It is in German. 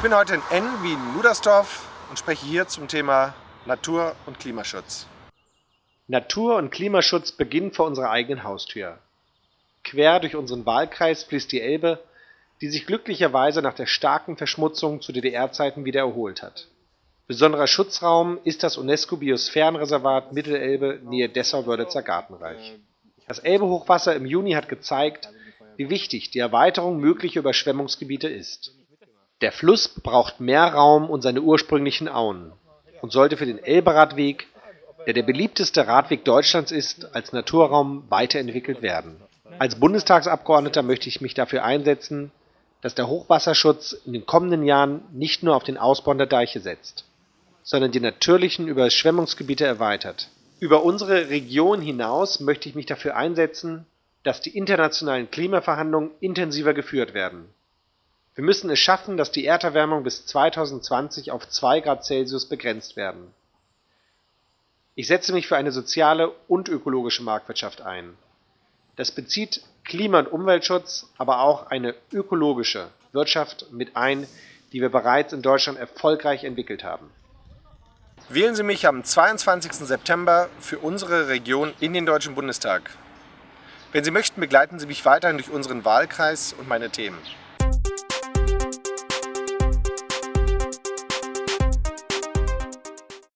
bin heute in N wie in Ludersdorf und spreche hier zum Thema Natur- und Klimaschutz. Natur- und Klimaschutz beginnen vor unserer eigenen Haustür. Quer durch unseren Wahlkreis fließt die Elbe, die sich glücklicherweise nach der starken Verschmutzung zu DDR-Zeiten wieder erholt hat. Besonderer Schutzraum ist das UNESCO-Biosphärenreservat Mittelelbe nähe Dessau-Wörlitzer Gartenreich. Das Elbehochwasser im Juni hat gezeigt, wie wichtig die Erweiterung möglicher Überschwemmungsgebiete ist. Der Fluss braucht mehr Raum und seine ursprünglichen Auen und sollte für den Elberadweg, der der beliebteste Radweg Deutschlands ist, als Naturraum weiterentwickelt werden. Als Bundestagsabgeordneter möchte ich mich dafür einsetzen, dass der Hochwasserschutz in den kommenden Jahren nicht nur auf den Ausbau der Deiche setzt sondern die natürlichen Überschwemmungsgebiete erweitert. Über unsere Region hinaus möchte ich mich dafür einsetzen, dass die internationalen Klimaverhandlungen intensiver geführt werden. Wir müssen es schaffen, dass die Erderwärmung bis 2020 auf 2 Grad Celsius begrenzt werden. Ich setze mich für eine soziale und ökologische Marktwirtschaft ein. Das bezieht Klima- und Umweltschutz, aber auch eine ökologische Wirtschaft mit ein, die wir bereits in Deutschland erfolgreich entwickelt haben. Wählen Sie mich am 22. September für unsere Region in den Deutschen Bundestag. Wenn Sie möchten, begleiten Sie mich weiterhin durch unseren Wahlkreis und meine Themen.